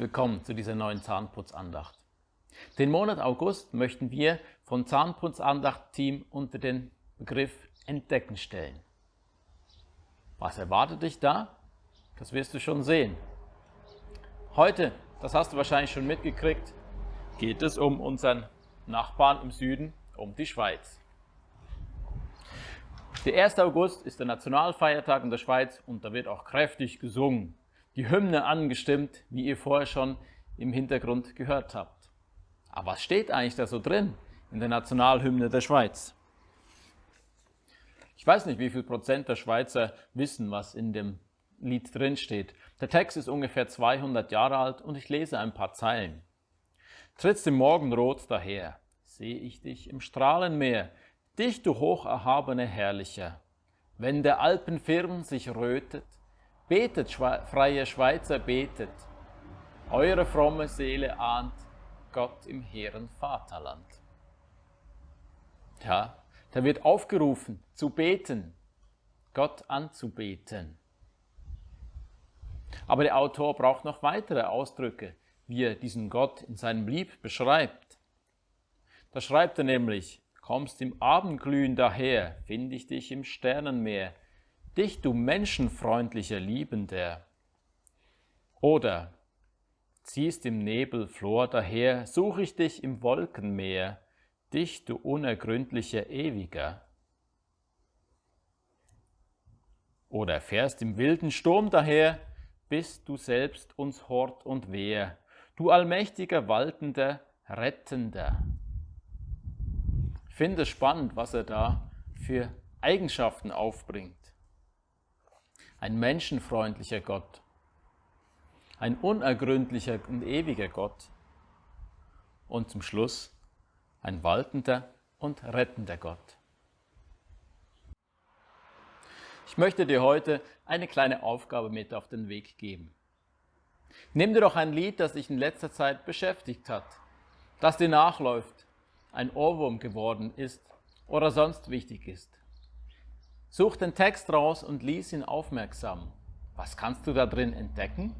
willkommen zu dieser neuen Zahnputzandacht. Den Monat August möchten wir von Zahnputzandacht-Team unter den Begriff Entdecken stellen. Was erwartet dich da? Das wirst du schon sehen. Heute, das hast du wahrscheinlich schon mitgekriegt, geht es um unseren Nachbarn im Süden, um die Schweiz. Der 1. August ist der Nationalfeiertag in der Schweiz und da wird auch kräftig gesungen. Die Hymne angestimmt, wie ihr vorher schon im Hintergrund gehört habt. Aber was steht eigentlich da so drin in der Nationalhymne der Schweiz? Ich weiß nicht, wie viel Prozent der Schweizer wissen, was in dem Lied drin steht. Der Text ist ungefähr 200 Jahre alt und ich lese ein paar Zeilen. Trittst im Morgenrot daher, sehe ich dich im Strahlenmeer, dich, du hocherhabene Herrlicher. Wenn der Alpenfirn sich rötet, betet, freie Schweizer, betet. Eure fromme Seele ahnt Gott im hehren Vaterland. Ja, da wird aufgerufen, zu beten, Gott anzubeten. Aber der Autor braucht noch weitere Ausdrücke, wie er diesen Gott in seinem Lieb beschreibt. Da schreibt er nämlich, kommst im Abendglühen daher, find ich dich im Sternenmeer, dich, du menschenfreundlicher Liebender. Oder, ziehst im Nebel Flor daher, such ich dich im Wolkenmeer, dich, du unergründlicher Ewiger. Oder fährst im wilden Sturm daher, bist du selbst uns Hort und Wehr, du allmächtiger, waltender, rettender. Finde spannend, was er da für Eigenschaften aufbringt. Ein menschenfreundlicher Gott, ein unergründlicher und ewiger Gott und zum Schluss ein waltender und rettender Gott. Ich möchte dir heute eine kleine Aufgabe mit auf den Weg geben. Nimm dir doch ein Lied, das dich in letzter Zeit beschäftigt hat, das dir nachläuft, ein Ohrwurm geworden ist oder sonst wichtig ist. Such den Text raus und lies ihn aufmerksam. Was kannst du da drin entdecken?